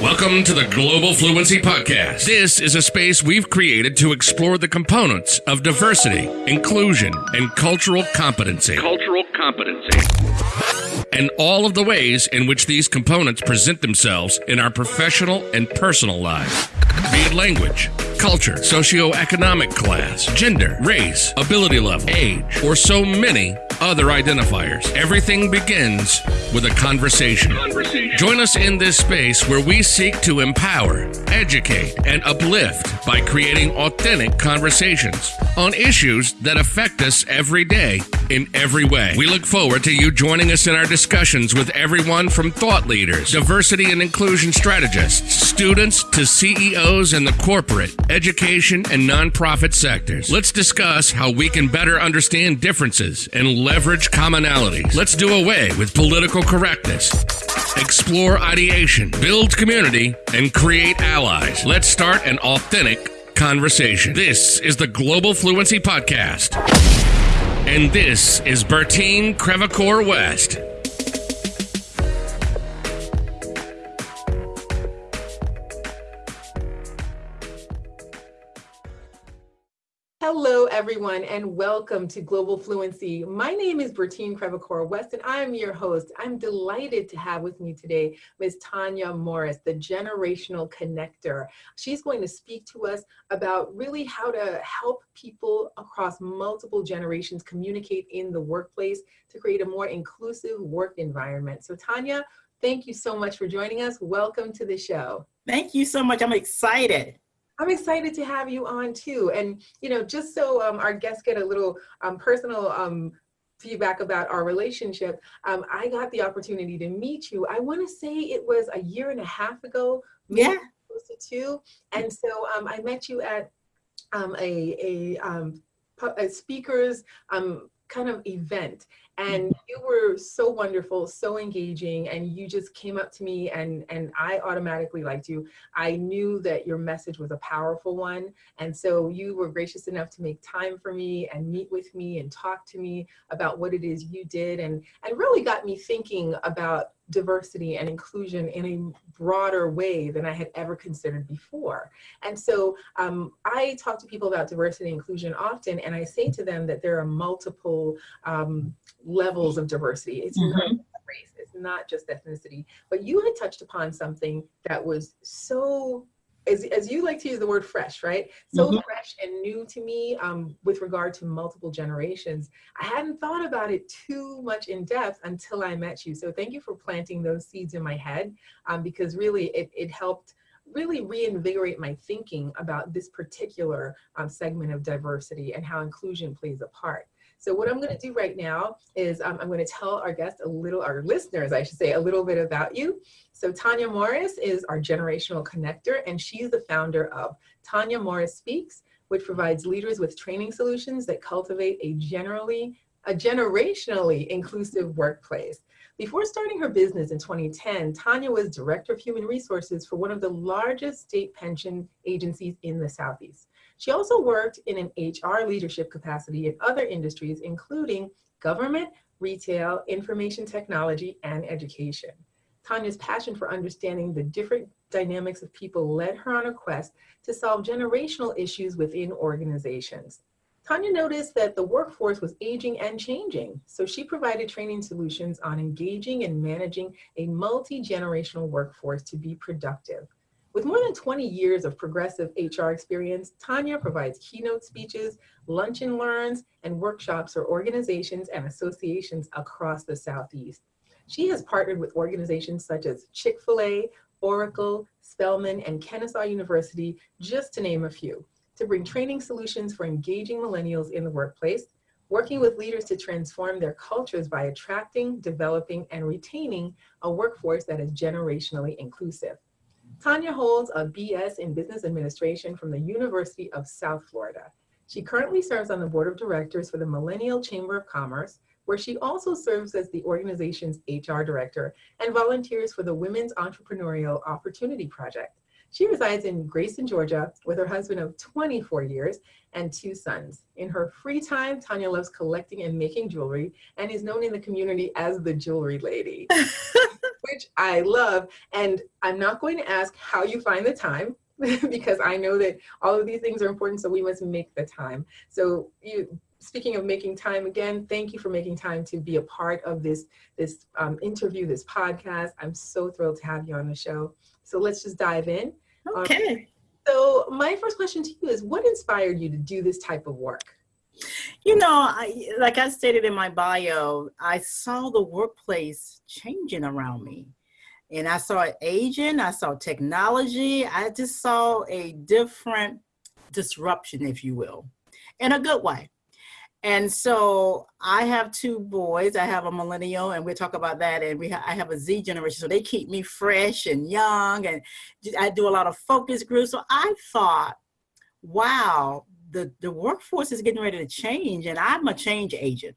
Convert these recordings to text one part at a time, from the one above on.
Welcome to the Global Fluency Podcast. This is a space we've created to explore the components of diversity, inclusion, and cultural competency. Cultural competency. And all of the ways in which these components present themselves in our professional and personal lives. Be it language, culture, socioeconomic class, gender, race, ability level, age, or so many other identifiers. Everything begins with a conversation. Conversation. Join us in this space where we seek to empower, educate, and uplift by creating authentic conversations on issues that affect us every day in every way. We look forward to you joining us in our discussions with everyone from thought leaders, diversity and inclusion strategists, students to CEOs in the corporate, education, and nonprofit sectors. Let's discuss how we can better understand differences and leverage commonalities. Let's do away with political correctness. Explore ideation, build community, and create allies. Let's start an authentic conversation. This is the Global Fluency Podcast. And this is Bertine Crevacore West. Hello, everyone, and welcome to Global Fluency. My name is Bertine Crevacore West, and I am your host. I'm delighted to have with me today Ms. Tanya Morris, the generational connector. She's going to speak to us about really how to help people across multiple generations communicate in the workplace to create a more inclusive work environment. So, Tanya, thank you so much for joining us. Welcome to the show. Thank you so much. I'm excited. I'm excited to have you on too. And, you know, just so um, our guests get a little um, personal um, feedback about our relationship, um, I got the opportunity to meet you. I want to say it was a year and a half ago. Yeah. Close to two. And so um, I met you at um, a, a, a speaker's kind of event and you were so wonderful so engaging and you just came up to me and and i automatically liked you. I knew that your message was a powerful one and so you were gracious enough to make time for me and meet with me and talk to me about what it is you did and and really got me thinking about diversity and inclusion in a broader way than I had ever considered before. And so um, I talk to people about diversity and inclusion often, and I say to them that there are multiple um, levels of diversity. It's mm-hmm. not race, it's not just ethnicity. But you had touched upon something that was so as, as you like to use the word fresh, right? So mm-hmm. fresh and new to me um, with regard to multiple generations. I hadn't thought about it too much in depth until I met you. So thank you for planting those seeds in my head um, because really it, it helped really reinvigorate my thinking about this particular um, segment of diversity and how inclusion plays a part. So what I'm going to do right now is um, I'm going to tell our guests a little, our listeners, I should say, a little bit about you. So Tanya Morris is our generational connector, and she's the founder of Tanya Morris Speaks, which provides leaders with training solutions that cultivate a generally a generationally inclusive workplace. Before starting her business in 2010, Tanya was Director of Human Resources for one of the largest state pension agencies in the Southeast. She also worked in an HR leadership capacity in other industries, including government, retail, information technology, and education. Tanya's passion for understanding the different dynamics of people led her on a quest to solve generational issues within organizations. Tanya noticed that the workforce was aging and changing, so she provided training solutions on engaging and managing a multi-generational workforce to be productive. With more than 20 years of progressive HR experience, Tanya provides keynote speeches, lunch and learns, and workshops for organizations and associations across the Southeast. She has partnered with organizations such as Chick-fil-A, Oracle, Spelman, and Kennesaw University, just to name a few, to bring training solutions for engaging millennials in the workplace, working with leaders to transform their cultures by attracting, developing, and retaining a workforce that is generationally inclusive. Tanya holds a BS in Business Administration from the University of South Florida. She currently serves on the board of directors for the Millennial Chamber of Commerce, where she also serves as the organization's HR director and volunteers for the Women's Entrepreneurial Opportunity Project. She resides in Grayson, Georgia with her husband of 24 years and two sons. In her free time, Tanya loves collecting and making jewelry and is known in the community as the jewelry lady, which I love. And I'm not going to ask how you find the time because I know that all of these things are important, so we must make the time. So you, speaking of making time again, thank you for making time to be a part of this, this um, interview, this podcast. I'm so thrilled to have you on the show. So let's just dive in. Okay. Um, so my first question to you is what inspired you to do this type of work? You know, I, like I stated in my bio, I saw the workplace changing around me. And I saw it aging, I saw technology, I just saw a different disruption, if you will, in a good way. And so I have two boys. I have a millennial, and we'll talk about that. And we ha I have a Z generation, so they keep me fresh and young. And I do a lot of focus groups. So I thought, wow, the the workforce is getting ready to change, and I'm a change agent.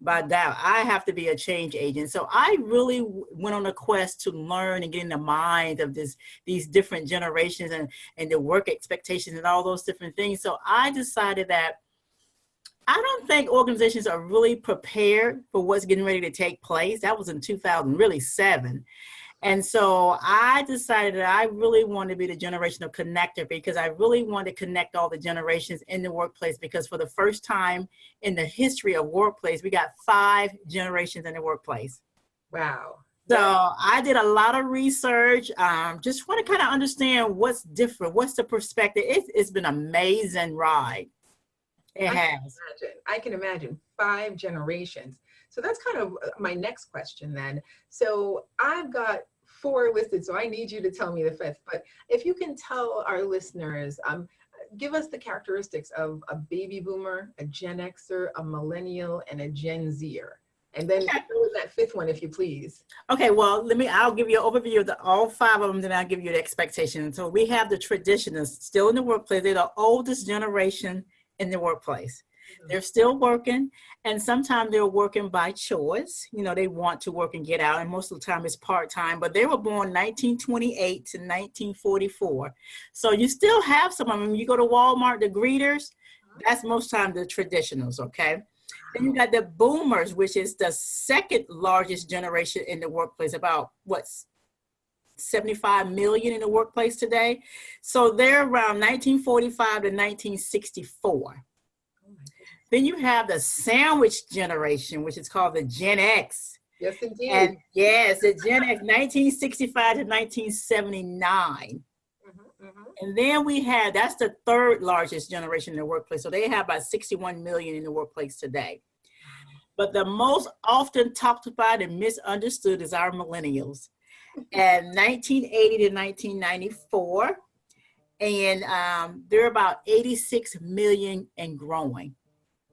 By that, I have to be a change agent. So I really went on a quest to learn and get in the mind of this these different generations and and the work expectations and all those different things. So I decided that I don't think organizations are really prepared for what's getting ready to take place. That was in 2000, really seven. And so I decided that I really want to be the generational connector because I really want to connect all the generations in the workplace because for the first time in the history of workplace, we got five generations in the workplace. Wow. So I did a lot of research, um, just want to kind of understand what's different, what's the perspective. It's, it's been an amazing ride. It I has. Can imagine, I can imagine five generations. So that's kind of uh, my next question then. So I've got four listed, so I need you to tell me the fifth. But if you can tell our listeners, um, give us the characteristics of a baby boomer, a Gen Xer, a millennial, and a Gen Zer. And then okay. that fifth one, if you please. Okay, well, let me, I'll give you an overview of the, all five of them, then I'll give you the expectation. So we have the traditionalists still in the workplace. They're the oldest generation in the workplace. Mm-hmm. They're still working, and sometimes they're working by choice. You know, they want to work and get out, and most of the time it's part time. But they were born 1928 to 1944, so you still have some of them. You go to Walmart, the greeters, uh-huh. that's most time the traditionals. Okay. Then you got the boomers, which is the second largest generation in the workplace. About what's 75 million in the workplace today. So they're around 1945 to 1964. then you have the sandwich generation, which is called the Gen X. Yes, indeed. And yes, the Gen X, 1965 to 1979. Mm-hmm, mm-hmm. And then we have, that's the third largest generation in the workplace. So they have about 61 million in the workplace today. But the most often talked about and misunderstood is our millennials and 1980 to 1994. And um, they're about 86 million and growing.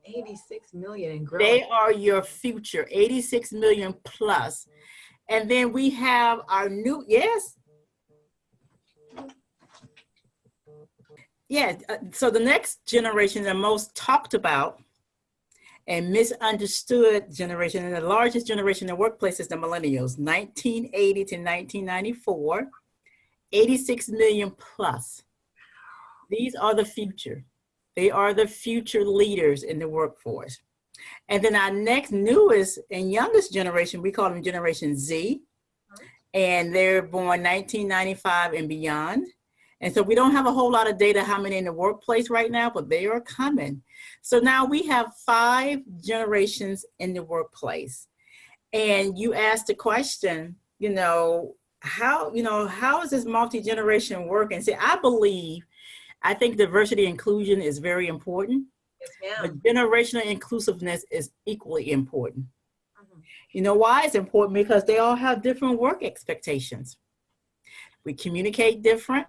86 million and growing. They are your future, 86 million plus. And then we have our new, yes? Yeah, uh, so the next generation, the most talked about and misunderstood generation. And the largest generation in the workplace is the millennials, 1980 to 1994, 86 million plus. These are the future. They are the future leaders in the workforce. And then our next newest and youngest generation, we call them Generation Z, and they're born 1995 and beyond. And so we don't have a whole lot of data how many in the workplace right now, but they are coming. So now we have five generations in the workplace. And you asked the question, you know, how, you know, how is this multi-generation working? See, I believe, I think diversity inclusion is very important. Yes, but generational inclusiveness is equally important. Mm -hmm. You know why it's important? Because they all have different work expectations. We communicate different.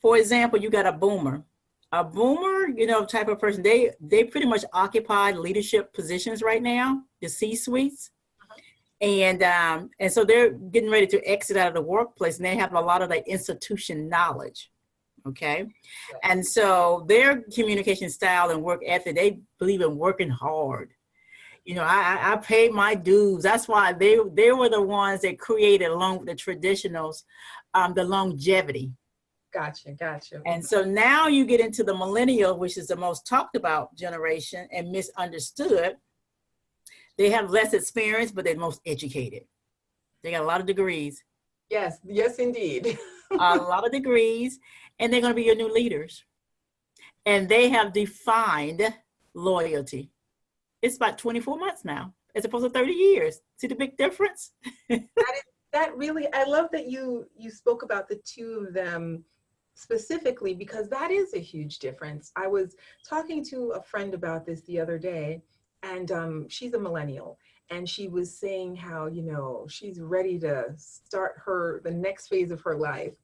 For example, you got a boomer. A boomer, you know, type of person, they, they pretty much occupy leadership positions right now, the C-suites. And, um, and so they're getting ready to exit out of the workplace and they have a lot of that institution knowledge okay? And so their communication style and work ethic they believe in working hard. You know i i paid my dues. That's why they they were the ones that created along with the traditionals um the longevity Gotcha, gotcha. And so now you get into the millennial, which is the most talked about generation and misunderstood. They have less experience, but they're most educated. They got a lot of degrees, Yes, yes, indeed. a lot of degrees, and they're going to be your new leaders. And they have defined loyalty. It's about 24 months now, as opposed to 30 years. See the big difference? that really, I love that you you spoke about the two of them specifically because that is a huge difference. I was talking to a friend about this the other day, and um, she's a millennial, and she was saying how you know she's ready to start her the next phase of her life,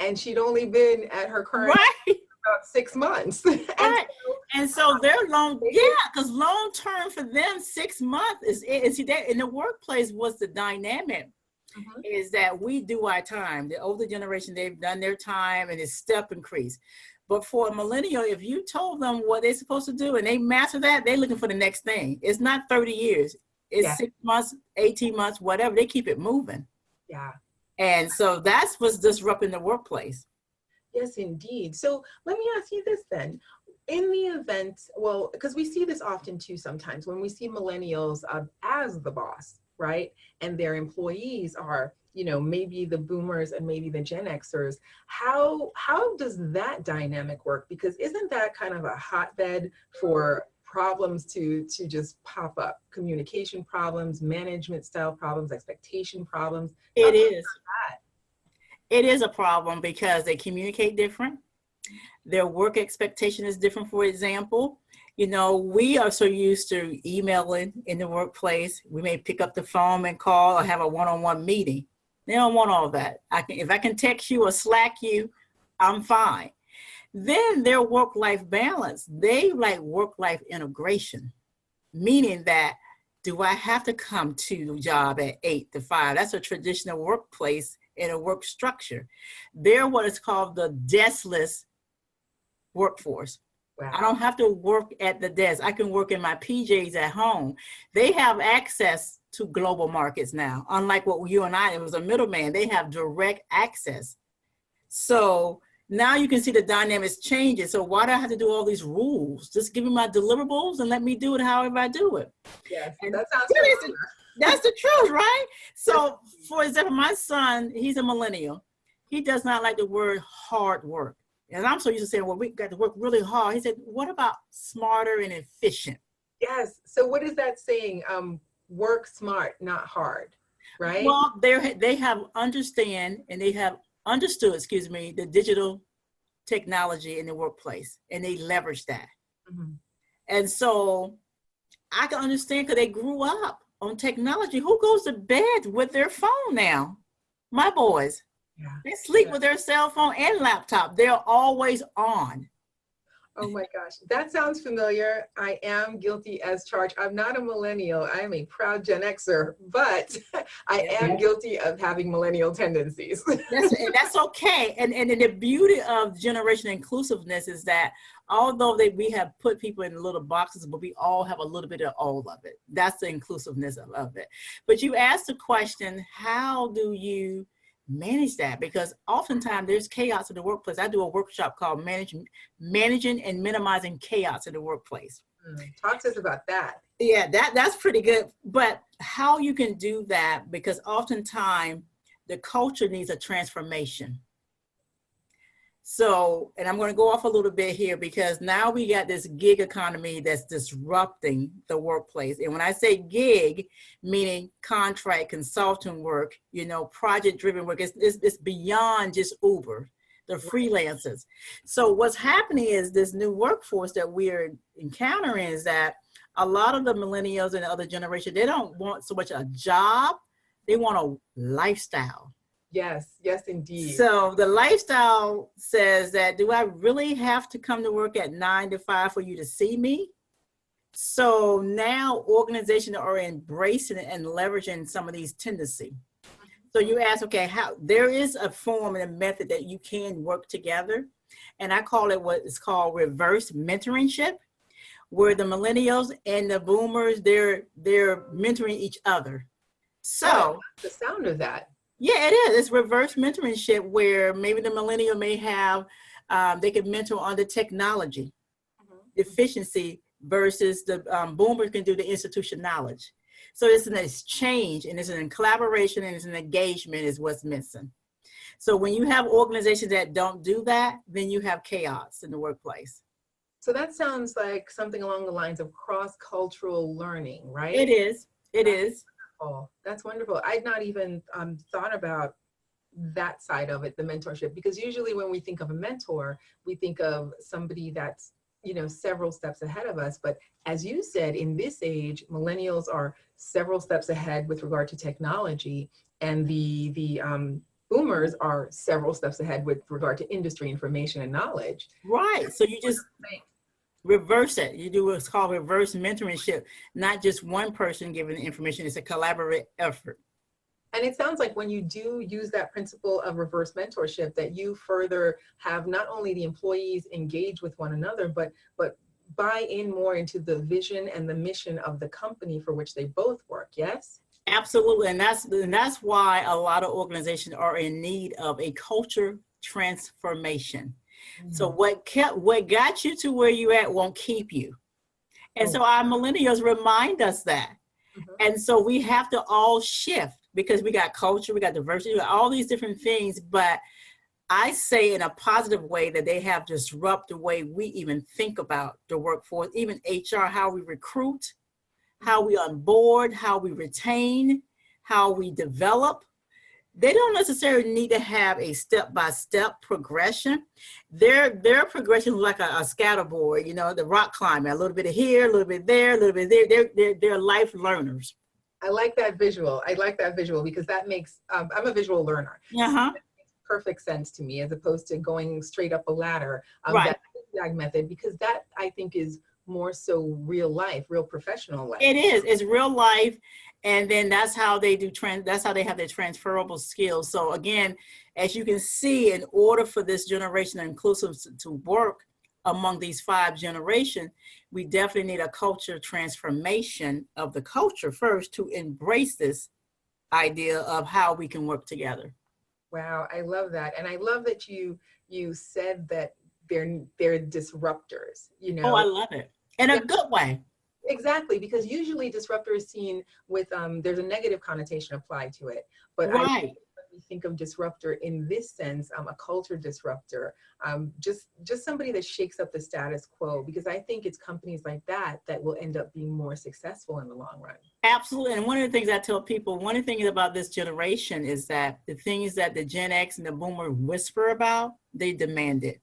and she'd only been at her current Right. about six months. and Right. And so they're long, yeah, because long term for them, six months is, is that in the workplace was the dynamic Mhm. is that we do our time. The older generation, they've done their time and it's step increase. But for a millennial, if you told them what they're supposed to do and they master that, they're looking for the next thing. It's not 30 years. It's Yeah. six months, 18 months, whatever. They keep it moving. yeah. And so that's what's disrupting the workplace. Yes, indeed. So let me ask you this then. In the event, well, because we see this often too sometimes when we see millennials uh, as the boss, right? And their employees are, you know, maybe the boomers and maybe the Gen Xers. How how does that dynamic work? Because isn't that kind of a hotbed for problems to to just pop up? Communication problems, management style problems, expectation problems. It is. It is a problem because they communicate different. Their work expectation is different. For example, you know, we are so used to emailing in the workplace. We may pick up the phone and call or have a one-on-one meeting. They don't want all that. I can, if I can text you or Slack you, I'm fine. Then their work-life balance, they like work-life integration, meaning that do I have to come to the job at eight to five? That's a traditional workplace in a work structure. They're what is called the deskless workforce. Wow. I don't have to work at the desk. I can work in my PJs at home. They have access to global markets now. Unlike what you and I, it was a middleman, they have direct access. So now you can see the dynamics changing. So why do I have to do all these rules? Just give me my deliverables and let me do it however I do it. Yes, And that sounds familiar. That's the truth, right? So, for example, my son, he's a millennial. He does not like the word hard work. And I'm so used to saying, well, we got to work really hard. He said, what about smarter and efficient? Yes. So what is that saying? Um, work smart, not hard, right? Well, they they have understand and they have understood, excuse me, the digital technology in the workplace, and they leverage that. Mhm. And so I can understand because they grew up on technology. Who goes to bed with their phone now? My boys. Yeah. They sleep Yeah. with their cell phone and laptop. They're always on. Oh my gosh, that sounds familiar. I am guilty as charged. I'm not a millennial. I am a proud Gen Xer, but I am guilty of having millennial tendencies. That's, and that's okay. And, and the beauty of generation inclusiveness is that although they, we have put people in little boxes, but we all have a little bit of all of it. That's the inclusiveness of, of it. But you asked the question, how do you manage that? Because oftentimes there's chaos in the workplace. I do a workshop called managing, managing and minimizing chaos in the workplace. Mm, Talk to us about that. Yeah, that that's pretty good. But how you can do that because oftentimes the culture needs a transformation. So, and I'm going to go off a little bit here because now we got this gig economy that's disrupting the workplace. And when I say gig, meaning contract consulting work, you know, project driven work, it's, it's, it's beyond just Uber, the freelancers. So what's happening is this new workforce that we're encountering is that a lot of the millennials and the other generation, they don't want so much a job, they want a lifestyle. Yes, yes, indeed. So the lifestyle says that, do I really have to come to work at nine to five for you to see me? So now organizations are embracing and leveraging some of these tendencies. So you ask, okay, how there is a form and a method that you can work together. And I call it what is called reverse mentorship, where the millennials and the boomers, they're they're mentoring each other. So oh, the sound of that. Yeah, it is. It's reverse mentorship where maybe the millennial may have, um, they could mentor on the technology Mhm. efficiency versus the um, boomer can do the institution knowledge. So it's an exchange and it's an collaboration and it's an engagement is what's missing. So when you have organizations that don't do that, then you have chaos in the workplace. So that sounds like something along the lines of cross-cultural learning, right? It is. It is. Oh, that's wonderful. I'd not even um, thought about that side of it, the mentorship, because usually when we think of a mentor, we think of somebody that's, you know, several steps ahead of us. But as you said, in this age, millennials are several steps ahead with regard to technology, and the the um, boomers are several steps ahead with regard to industry information and knowledge. Right. So you just reverse it. You do what's called reverse mentorship, not just one person giving the information. It's a collaborative effort. And it sounds like when you do use that principle of reverse mentorship, that you further have not only the employees engage with one another, but but buy in more into the vision and the mission of the company for which they both work. Yes. Absolutely, and that's and that's why a lot of organizations are in need of a culture transformation. So what kept what got you to where you at won't keep you. And so our millennials remind us that. Mhm. And so we have to all shift because we got culture, we got diversity, we got all these different things, but I say in a positive way that they have disrupted the way we even think about the workforce, even HR, how we recruit, how we onboard, how we retain, how we develop. They don't necessarily need to have a step-by-step progression. Their their progression is like a, a scatterboard, you know, the rock climbing, a little bit of here, a little bit there, a little bit there. They're, they're, they're life learners. I like that visual. I like that visual because that makes, um, I'm a visual learner. Uh-huh. Perfect sense to me as opposed to going straight up a ladder. Um, Right. That zigzag method, because that I think is more so real life, real professional life. It is. It's real life, and then that's how they do trans. That's how they have their transferable skills. So again, as you can see, in order for this generation of inclusive to- work among these five generations, we definitely need a culture transformation of the culture first to embrace this idea of how we can work together. Wow, I love that, and I love that you you said that they're they're disruptors. You know, Oh, I love it in a good way. exactly because usually disruptor is seen with um, there's a negative connotation applied to it, but I Right. we think of disruptor in this sense, um, a culture disruptor, um, just just somebody that shakes up the status quo. Because I think it's companies like that that will end up being more successful in the long run. Absolutely. And one of the things I tell people, one of the things about this generation is that the things that the Gen X and the Boomer whisper about, they demand it.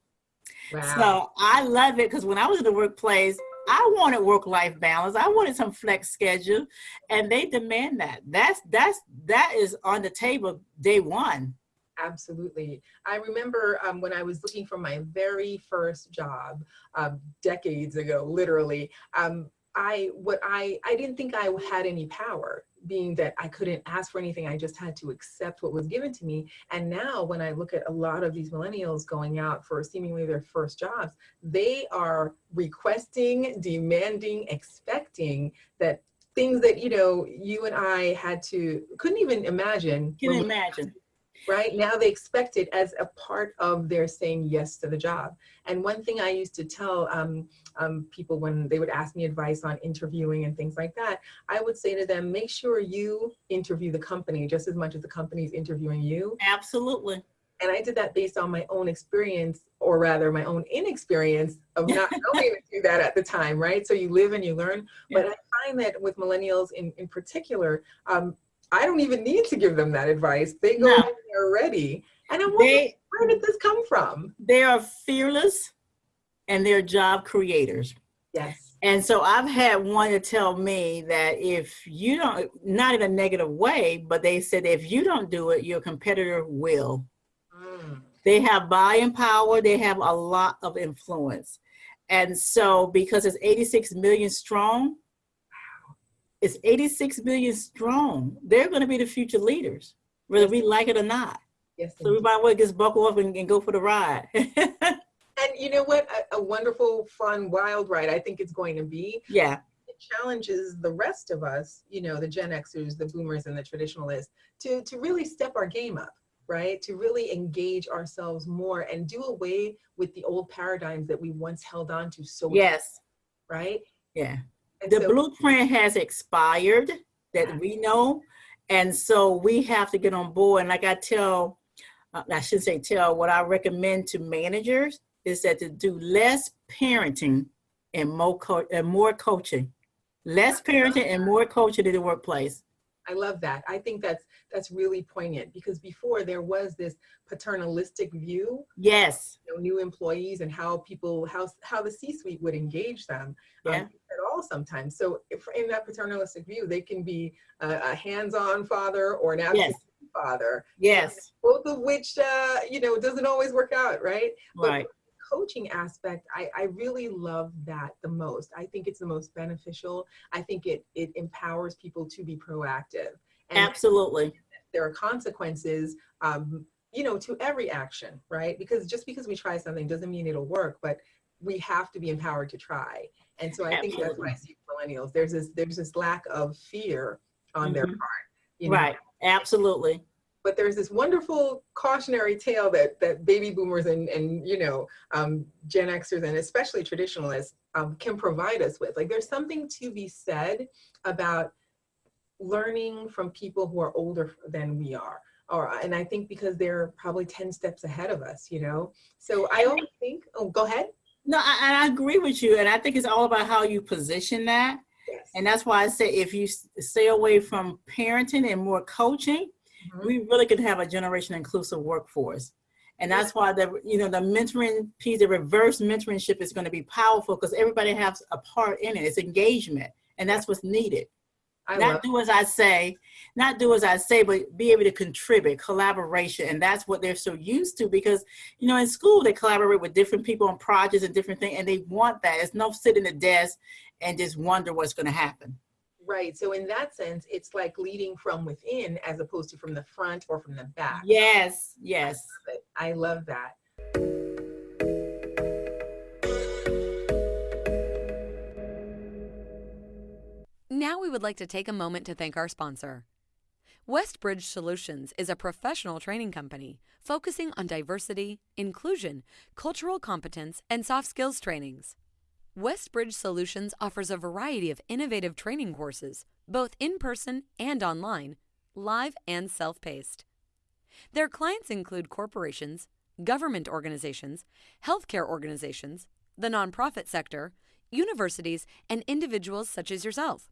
Wow. So I love it because when I was in the workplace, I wanted work-life balance. I wanted some flex schedule, and they demand that. That's that's that is on the table day one. Absolutely. I remember um, when I was looking for my very first job um, decades ago, literally. Um, I what I I didn't think I had any power, being that I couldn't ask for anything. I just had to accept what was given to me. And now, when I look at a lot of these millennials going out for seemingly their first jobs, they are requesting, demanding, expecting that things that you know you and I had to couldn't even imagine. Can imagine? Right? Now they expect it as a part of their saying yes to the job. And one thing i used to tell um, um, people when they would ask me advice on interviewing and things like that i would say to them make sure you interview the company just as much as the company is interviewing you. Absolutely. and i did that based on my own experience or rather my own inexperience of not knowing to do that at the time right? So you live and you learn. But i find that with millennials in, in particular um, i don't even need to give them that advice they go No. in there ready and i'm wondering where did this come from? they are fearless, and they're job creators. Yes. And so I've had one to tell me that if you don't, not in a negative way, but they said if you don't do it, your competitor will. Mm. They have buying power, they have a lot of influence. And so because it's 86 million strong, it's 86 million strong. They're going to be the future leaders, whether we like it or not. Yes. So we might well just buckle up and, and go for the ride. And you know what? A, a wonderful, fun, wild ride. I think it's going to be. yeah, The challenges the rest of us, you know, the Gen Xers, the boomers and the traditionalists to, to really step our game up, right? To really engage ourselves more and do away with the old paradigms that we once held on to so yes, right? yeah. The so- blueprint has expired that we know, and so we have to get on board. And like I tell, uh, I shouldn't say tell, what I recommend to managers is that to do less parenting and more and more coaching, less parenting and more coaching in the workplace. I love that. I think that's that's really poignant because before there was this paternalistic view Yes, you know, new employees and how people how how the C-suite would engage them um, Yeah. at all sometimes. So if in that paternalistic view, they can be a, a hands-on father or an absent father, yes, both of which uh, you know doesn't always work out, right? But right. Coaching aspect, I, I really love that the most. I think it's the most beneficial. I think it it empowers people to be proactive. And Absolutely. there are consequences um, you know to every action right because just because we try something doesn't mean it'll work but we have to be empowered to try and so i think that's what i see millennials there's this there's this lack of fear on their Mhm. part you know? Right. Absolutely. But there's this wonderful cautionary tale that that baby boomers and and you know um, Gen Xers and especially traditionalists um, can provide us with. Like there's something to be said about learning from people who are older than we are. Or and I think because they're probably ten steps ahead of us, you know. So I always think. Oh, go ahead. No, I, I agree with you, and I think it's all about how you position that. Yes. And that's why I say if you stay away from parenting and more coaching, We really could have a generation inclusive workforce. And that's why the you know the mentoring piece, the reverse mentorship is going to be powerful because everybody has a part in it. It's engagement, and that's what's needed. I not do as I say, not do as I say, but be able to contribute, collaboration, and that's what they're so used to because you know in school they collaborate with different people on projects and different things, and they want that. It's no sit in the desk and just wonder what's going to happen. Right. So in that sense, it's like leading from within as opposed to from the front or from the back. Yes, yes. But I love that. Now we would like to take a moment to thank our sponsor. Westbridge Solutions is a professional training company focusing on diversity, inclusion, cultural competence, and soft skills trainings. Westbridge Solutions offers a variety of innovative training courses, both in person and online, live and self paced. Their clients include corporations, government organizations, healthcare organizations, the nonprofit sector, universities, and individuals such as yourself.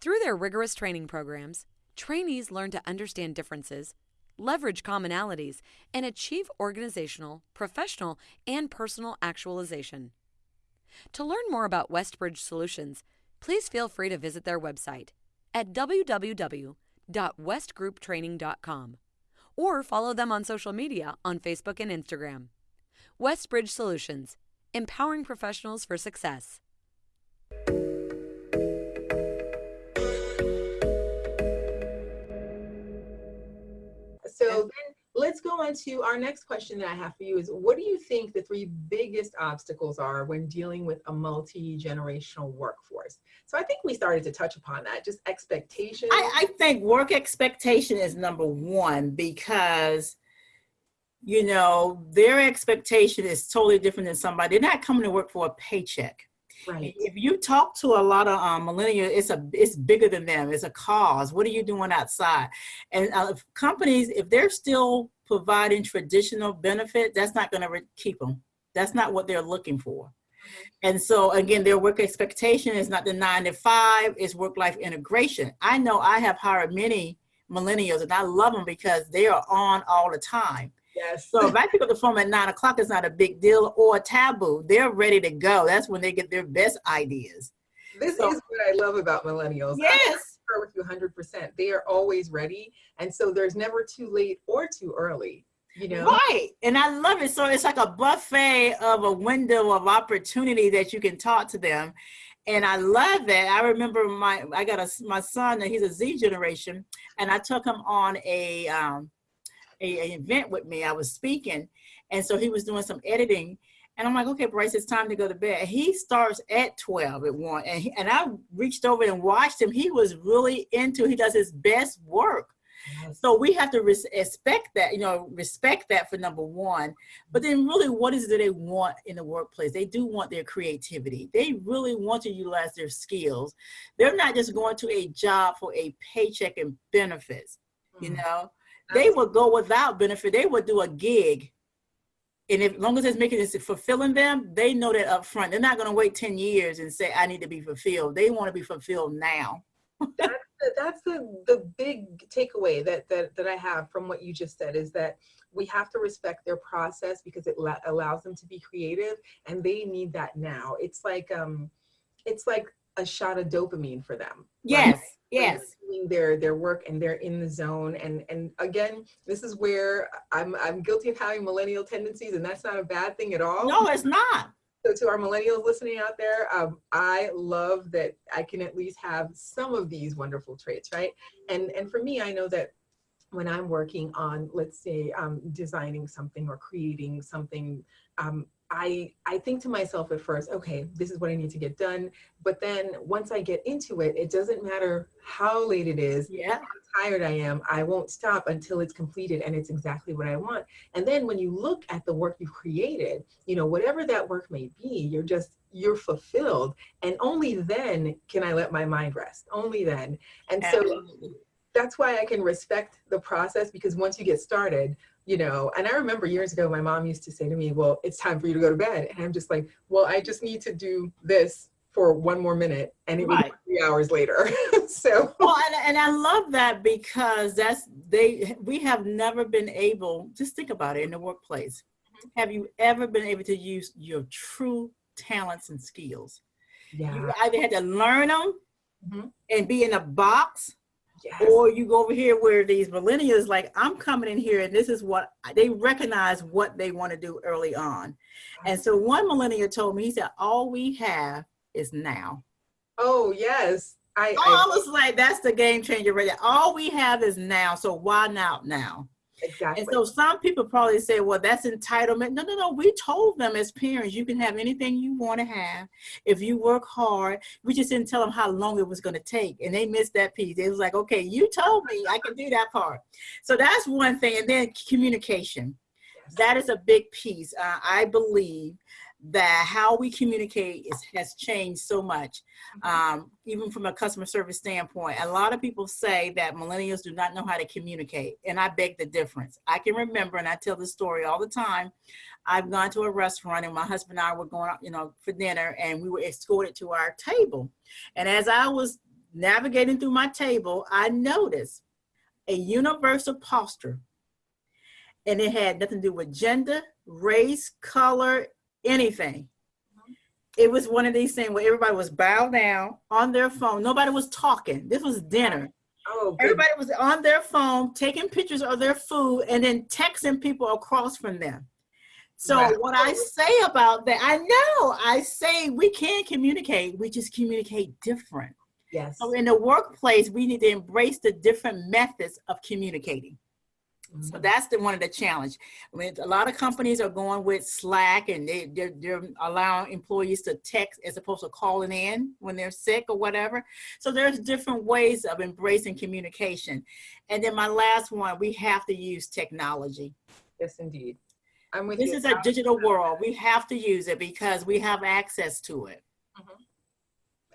Through their rigorous training programs, trainees learn to understand differences, leverage commonalities, and achieve organizational, professional, and personal actualization. To learn more about Westbridge Solutions, please feel free to visit their website at www.westgrouptraining.com or follow them on social media on Facebook and Instagram. Westbridge Solutions, empowering professionals for success. So then let's go on to our next question that I have for you is what do you think the three biggest obstacles are when dealing with a multi-generational workforce? So I think we started to touch upon that, just expectations. I, I think work expectation is number one because you know their expectation is totally different than somebody. They're not coming to work for a paycheck. Right. If you talk to a lot of um, millennials, it's a it's bigger than them. It's a cause. What are you doing outside? And uh, if companies, if they're still providing traditional benefit, that's not going to re- keep them. That's not what they're looking for. And so again, their work expectation is not the nine to five; it's work life integration. I know I have hired many millennials, and I love them because they are on all the time. Yes. So if I pick up the phone at nine o'clock, it's not a big deal or a taboo. They're ready to go. That's when they get their best ideas. this so- is what I love about millennials. I Yes. concur with you 100%. They are always ready. And so there's never too late or too early, you know? Right. And I love it. So it's like a buffet of a window of opportunity that you can talk to them. And I love that. I remember my I got a my son, and he's a Z generation, and I took him on a um a, a event with me. I was speaking, and so he was doing some editing. And I'm like, okay, Bryce, it's time to go to bed. He starts at 12 at 1. And, he, and I reached over and watched him. He was really into, he does his best work. Yes. So we have to respect that, you know, respect that for number one. But then really, what is it they want in the workplace? They do want their creativity. They really want to utilize their skills. They're not just going to a job for a paycheck and benefits, you mm. know? They would go without benefit. They would do a gig and if, as long as it's making it fulfilling them, they know that up front. They're not going to wait 10 years and say, I need to be fulfilled. They want to be fulfilled now. that's the, that's the, the big takeaway that, that, that I have from what you just said is that we have to respect their process because it allows them to be creative and they need that now. It's like, um, it's like a shot of dopamine for them. Yes. Right? yes doing their their work and they're in the zone and and again this is where i'm i'm guilty of having millennial tendencies and that's not a bad thing at all no it's not so to our millennials listening out there um, i love that i can at least have some of these wonderful traits right and and for me i know that when i'm working on let's say um, designing something or creating something um, I, I think to myself at first, okay, this is what I need to get done. But then once I get into it, it doesn't matter how late it is, yeah. how tired I am, I won't stop until it's completed and it's exactly what I want. And then when you look at the work you've created, you know, whatever that work may be, you're just, you're fulfilled. And only then can I let my mind rest, only then. And so that's why I can respect the process because once you get started, you know, and I remember years ago, my mom used to say to me, well, it's time for you to go to bed. And I'm just like, well, I just need to do this for one more minute and it right. would be three hours later. so. Well, and, and I love that because that's, they, we have never been able, just think about it in the workplace. Mm-hmm. Have you ever been able to use your true talents and skills? Yeah. You either had to learn them mm -hmm. and be in a box Yes. Or you go over here where these millennials, like, I'm coming in here and this is what they recognize what they want to do early on. And so one millennial told me, he said, all we have is now. Oh, yes. I, I, I was like, that's the game changer right there. All we have is now. So why not now? Exactly. And so some people probably say, well, that's entitlement. No, no, no. We told them as parents, you can have anything you want to have if you work hard. We just didn't tell them how long it was going to take. And they missed that piece. It was like, okay, you told me I can do that part. So that's one thing. And then communication. Yes. That is a big piece. Uh, I believe that how we communicate is, has changed so much, um, even from a customer service standpoint. A lot of people say that millennials do not know how to communicate, and I beg the difference. I can remember, and I tell this story all the time. I've gone to a restaurant, and my husband and I were going you know, for dinner, and we were escorted to our table. And as I was navigating through my table, I noticed a universal posture, and it had nothing to do with gender, race, color, anything. It was one of these things where everybody was bowed down on their phone. Nobody was talking. This was dinner. Oh, everybody was on their phone taking pictures of their food and then texting people across from them. So wow. what I say about that, I know I say we can communicate, we just communicate different. Yes. So in the workplace, we need to embrace the different methods of communicating. So mm-hmm. that's the one of the challenge. I mean, a lot of companies are going with Slack and they, they're, they're allowing employees to text as opposed to calling in when they're sick or whatever. So there's different ways of embracing communication. And then my last one, we have to use technology. Yes, indeed. I'm with this you. is a digital world. We have to use it because we have access to it. Mm -hmm.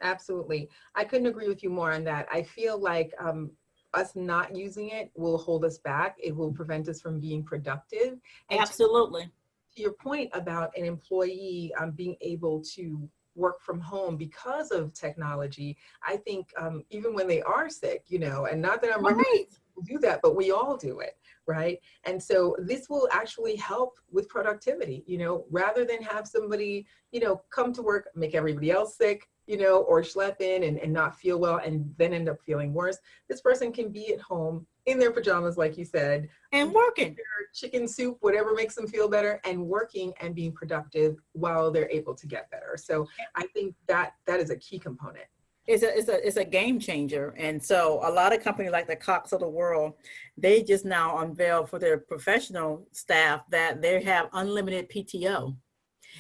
Absolutely. I couldn't agree with you more on that. I feel like um, us not using it will hold us back. It will prevent us from being productive. And Absolutely. To, to your point about an employee um, being able to work from home because of technology, I think um, even when they are sick, you know, and not that I'm right. do that, but we all do it, right? And so this will actually help with productivity, you know, rather than have somebody, you know, come to work, make everybody else sick, you know, or schlep in and, and not feel well and then end up feeling worse. This person can be at home in their pajamas, like you said. And working. Chicken soup, whatever makes them feel better, and working and being productive while they're able to get better. So I think that that is a key component. It's a, it's a, it's a game changer. And so a lot of companies like the Cox of the world, they just now unveil for their professional staff that they have unlimited PTO.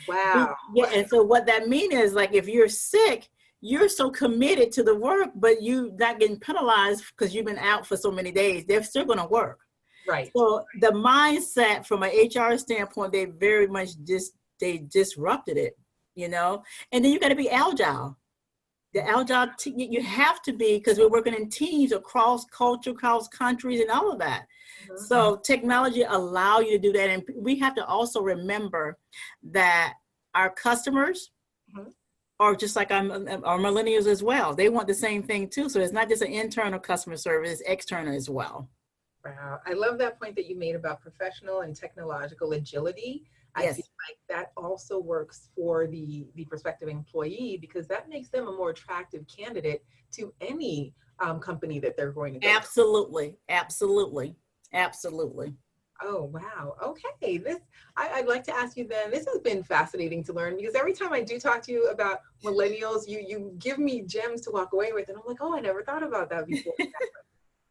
Wow. Yeah, and so what that means is like if you're sick, you're so committed to the work, but you not getting penalized because you've been out for so many days. They're still going to work. Right. So the mindset from an HR standpoint, they very much just they disrupted it, you know. And then you got to be agile. The agile you have to be because we're working in teams across culture, across countries, and all of that. Mm -hmm. So technology allow you to do that, and we have to also remember that our customers mm -hmm are just like I'm, our millennials as well. They want the same thing too. So it's not just an internal customer service, it's external as well. Wow. I love that point that you made about professional and technological agility. I yes. feel like that also works for the, the prospective employee because that makes them a more attractive candidate to any um, company that they're going to go Absolutely. To. Absolutely. Absolutely. Oh, wow. Okay. This I, would like to ask you then, this has been fascinating to learn because every time I do talk to you about millennials, you you give me gems to walk away with. And I'm like, oh, I never thought about that before.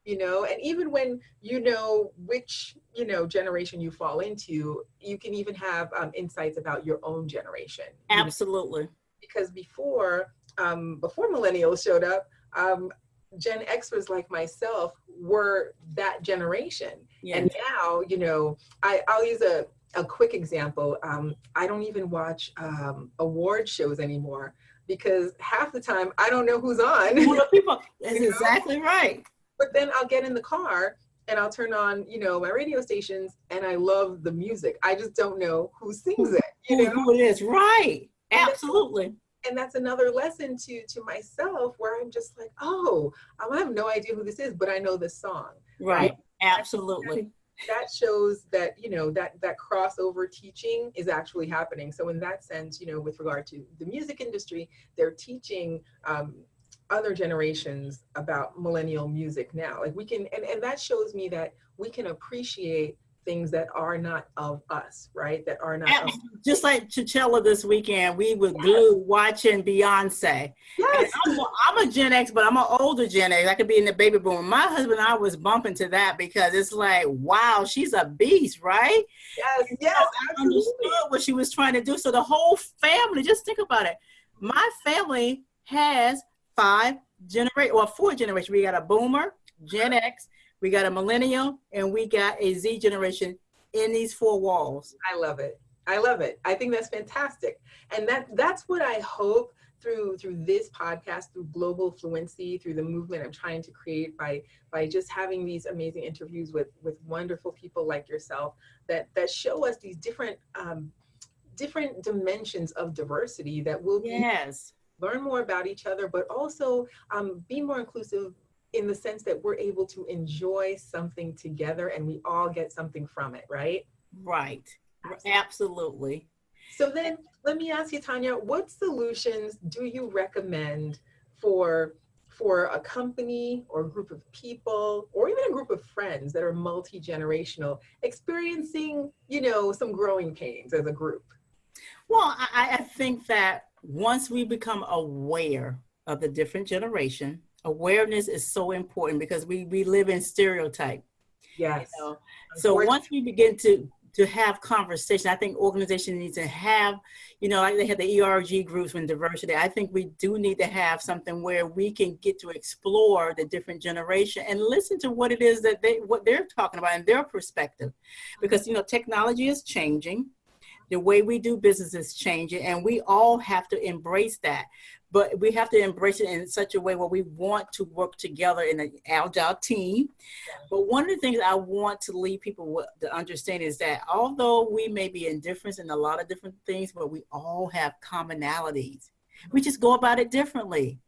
you know, and even when you know which, you know, generation you fall into, you can even have um, insights about your own generation. Absolutely. know? Because before, um, before millennials showed up, um, Gen Xers like myself were that generation. Yes. And now, you know, I, I'll use a, a quick example. Um, I don't even watch um, award shows anymore because half the time I don't know who's on. people, that's exactly right. But then I'll get in the car and I'll turn on, you know, my radio stations and I love the music. I just don't know who sings it. You know? Who it is, right. Absolutely and that's another lesson to to myself where i'm just like oh i have no idea who this is but i know this song right, right? absolutely that shows that you know that that crossover teaching is actually happening so in that sense you know with regard to the music industry they're teaching um, other generations about millennial music now like we can and, and that shows me that we can appreciate things that are not of us, right? That are not of just like Coachella this weekend, we were yes. glued watching Beyonce. Yes. I'm a, I'm a Gen X, but I'm an older Gen X. I could be in the baby boom. My husband and I was bumping to that because it's like, wow, she's a beast, right? Yes, yes. I understood what she was trying to do. So the whole family, just think about it. My family has five generation or four generations. We got a boomer, Gen X, we got a millennial, and we got a Z generation in these four walls. I love it. I love it. I think that's fantastic. And that that's what I hope through through this podcast, through global fluency, through the movement I'm trying to create by by just having these amazing interviews with with wonderful people like yourself that that show us these different um, different dimensions of diversity that will yes. Learn more about each other, but also um, be more inclusive in the sense that we're able to enjoy something together and we all get something from it, right? Right. Absolutely. So then let me ask you, Tonia, what solutions do you recommend for for a company or a group of people or even a group of friends that are multi-generational experiencing, you know, some growing pains as a group? Well, I, I think that once we become aware of the different generation, awareness is so important because we, we live in stereotype. Yes. You know? So once we begin to to have conversation, I think organizations need to have, you know, like they had the ERG groups when diversity. I think we do need to have something where we can get to explore the different generation and listen to what it is that they what they're talking about in their perspective, because you know technology is changing the way we do business is changing and we all have to embrace that but we have to embrace it in such a way where we want to work together in an agile team. But one of the things I want to leave people with to understand is that although we may be in difference in a lot of different things, but we all have commonalities. We just go about it differently.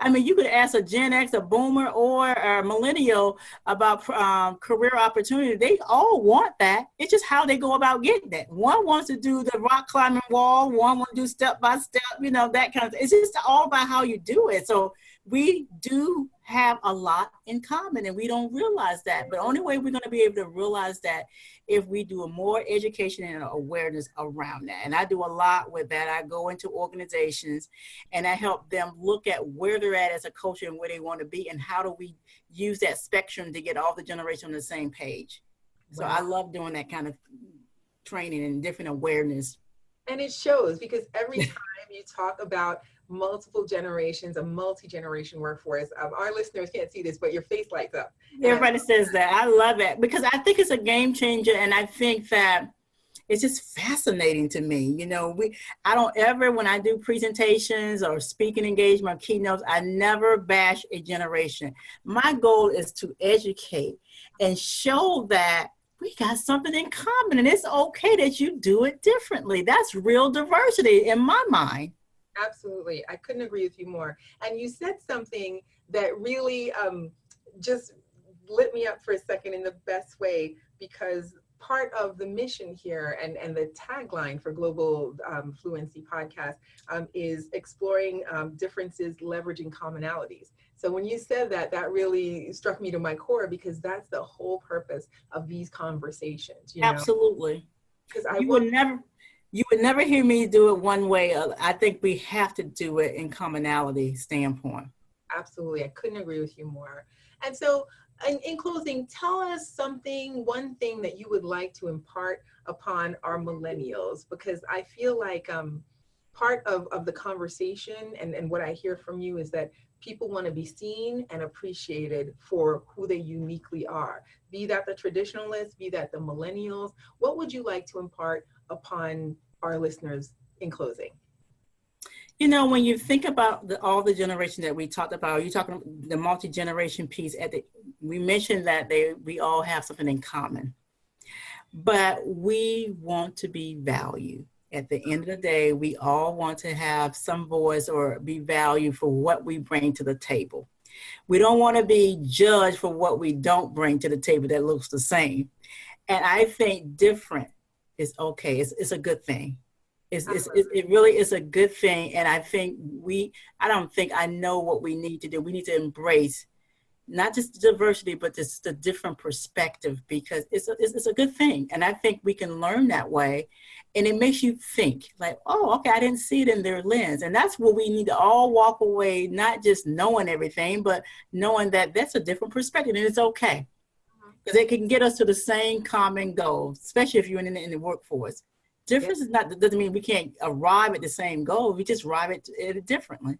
I mean, you could ask a Gen X, a boomer, or a millennial about um, career opportunity. They all want that. It's just how they go about getting that. One wants to do the rock climbing wall. One wants to do step by step, you know, that kind of thing. It's just all about how you do it. So we do have a lot in common and we don't realize that. But only way we're going to be able to realize that if we do a more education and awareness around that. And I do a lot with that. I go into organizations and I help them look at where they're at as a culture and where they want to be and how do we use that spectrum to get all the generation on the same page. So wow. I love doing that kind of training and different awareness And it shows because every time you talk about multiple generations, a multi-generation workforce, um, our listeners can't see this, but your face lights up. Everybody says that. I love it because I think it's a game changer. And I think that it's just fascinating to me. You know, we I don't ever when I do presentations or speaking engagement keynotes, I never bash a generation. My goal is to educate and show that we got something in common and it's okay that you do it differently. That's real diversity in my mind. Absolutely. I couldn't agree with you more. And you said something that really um, just lit me up for a second in the best way because part of the mission here and, and the tagline for Global um, Fluency Podcast um, is exploring um, differences, leveraging commonalities. So when you said that, that really struck me to my core because that's the whole purpose of these conversations. You know? Absolutely. Because I will never, you would never hear me do it one way. I think we have to do it in commonality standpoint. Absolutely, I couldn't agree with you more. And so in, in closing, tell us something, one thing that you would like to impart upon our millennials, because I feel like um, part of, of the conversation and, and what I hear from you is that people want to be seen and appreciated for who they uniquely are. Be that the traditionalists, be that the millennials. What would you like to impart upon our listeners in closing? You know, when you think about the, all the generation that we talked about, you talking the multi-generation piece at the, we mentioned that they, we all have something in common, but we want to be valued. At the end of the day, we all want to have some voice or be valued for what we bring to the table. We don't want to be judged for what we don't bring to the table that looks the same. And I think different is okay. It's, it's a good thing. It's, it's, it really is a good thing. And I think we, I don't think I know what we need to do. We need to embrace not just diversity, but just the different perspective because it's a, it's, it's a good thing. And I think we can learn that way. And it makes you think like, oh, okay, I didn't see it in their lens. And that's what we need to all walk away, not just knowing everything, but knowing that that's a different perspective and it's okay. Because it can get us to the same common goal, especially if you're in, in the workforce. Difference is not, doesn't mean we can't arrive at the same goal. We just arrive at it differently.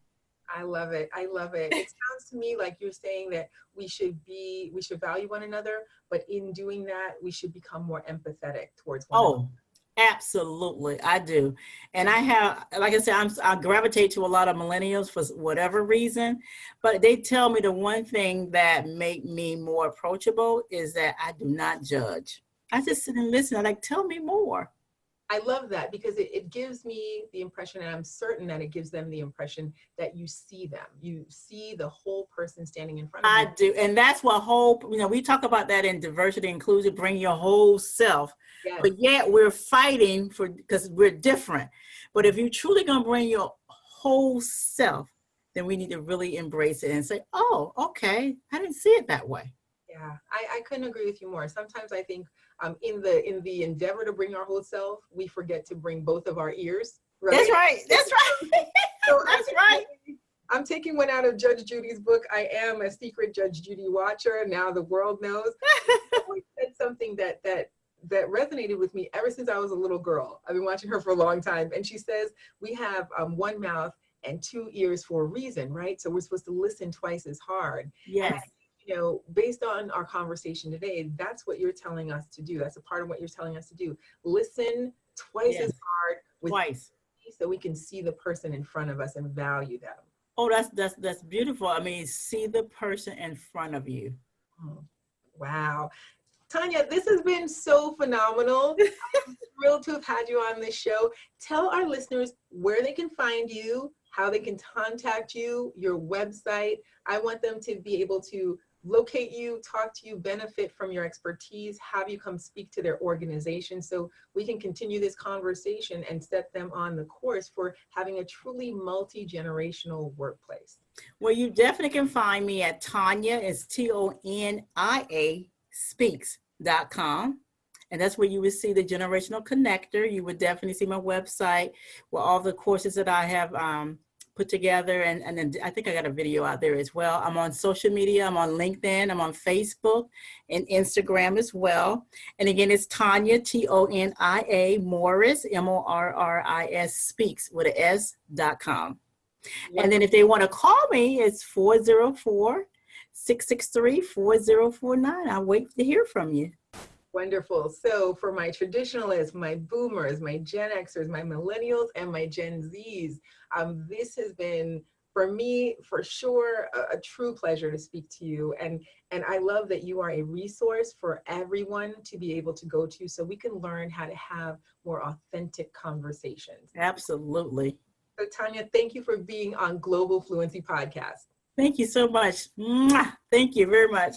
I love it. I love it. It sounds to me like you're saying that we should be, we should value one another, but in doing that, we should become more empathetic towards one oh, another. Absolutely, I do. And I have, like I said, I'm, I gravitate to a lot of millennials for whatever reason, but they tell me the one thing that make me more approachable is that I do not judge. I just sit and listen. I like, tell me more. I love that because it, it gives me the impression, and I'm certain that it gives them the impression that you see them. You see the whole person standing in front of I you. I do. And that's what whole, you know, we talk about that in diversity, inclusion, bring your whole self. Yes. But yet we're fighting for, because we're different. But if you're truly going to bring your whole self, then we need to really embrace it and say, oh, okay, I didn't see it that way. Yeah, I, I couldn't agree with you more. Sometimes I think um, in the in the endeavor to bring our whole self, we forget to bring both of our ears. Right? That's right. That's right. so That's I'm right. Taking, I'm taking one out of Judge Judy's book. I am a secret Judge Judy watcher. Now the world knows. said something that that that resonated with me ever since I was a little girl. I've been watching her for a long time, and she says we have um, one mouth and two ears for a reason, right? So we're supposed to listen twice as hard. Yes. You know, based on our conversation today, that's what you're telling us to do. That's a part of what you're telling us to do. Listen twice yes. as hard with twice so we can see the person in front of us and value them. Oh, that's that's that's beautiful. I mean, see the person in front of you. Oh, wow. Tonia, this has been so phenomenal. I'm thrilled to have had you on this show. Tell our listeners where they can find you, how they can contact you, your website. I want them to be able to locate you, talk to you, benefit from your expertise, have you come speak to their organization so we can continue this conversation and set them on the course for having a truly multi-generational workplace. Well, you definitely can find me at Tonia, it's T-O-N-I-A, speaks.com. And that's where you would see the generational connector. You would definitely see my website where all the courses that I have um, put together. And, and then I think I got a video out there as well. I'm on social media. I'm on LinkedIn. I'm on Facebook and Instagram as well. And again, it's Tonia, T-O-N-I-A, Morris, M-O-R-R-I-S, speaks with an S dot com. And then if they want to call me, it's 404 663 4049. I'll wait to hear from you. Wonderful. So for my traditionalists, my boomers, my Gen Xers, my millennials, and my Gen Zs, um, this has been for me for sure a, a, true pleasure to speak to you. And and i love that you are a resource for everyone to be able to go to so we can learn how to have more authentic conversations. Absolutely. So tonia thank you for being on global fluency podcast. Thank you so much. Thank you very much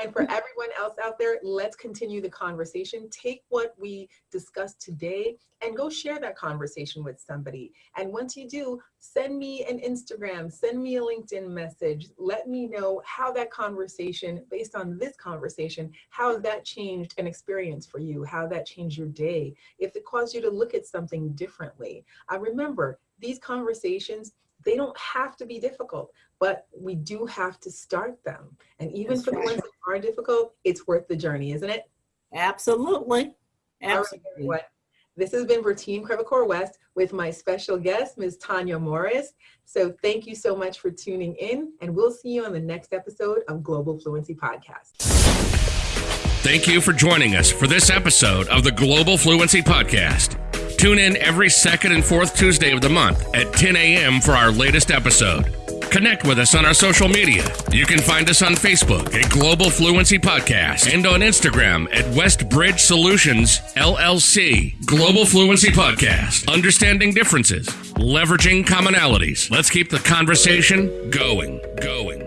and for everyone else out there, let's continue the conversation. Take what we discussed today and go share that conversation with somebody. And once you do, send me an Instagram, send me a LinkedIn message. Let me know how that conversation, based on this conversation, how that changed an experience for you, how that changed your day, if it caused you to look at something differently. I remember these conversations they don't have to be difficult, but we do have to start them. And even That's for right. the ones that are difficult, it's worth the journey, isn't it? Absolutely. Absolutely. Right, this has been for Team Crevacore West with my special guest, Ms. Tonia Morris. So thank you so much for tuning in, and we'll see you on the next episode of Global Fluency Podcast. Thank you for joining us for this episode of the Global Fluency Podcast. Tune in every second and fourth Tuesday of the month at 10 a.m. for our latest episode. Connect with us on our social media. You can find us on Facebook at Global Fluency Podcast and on Instagram at Westbridge Solutions LLC. Global Fluency Podcast. Understanding differences, leveraging commonalities. Let's keep the conversation going, going.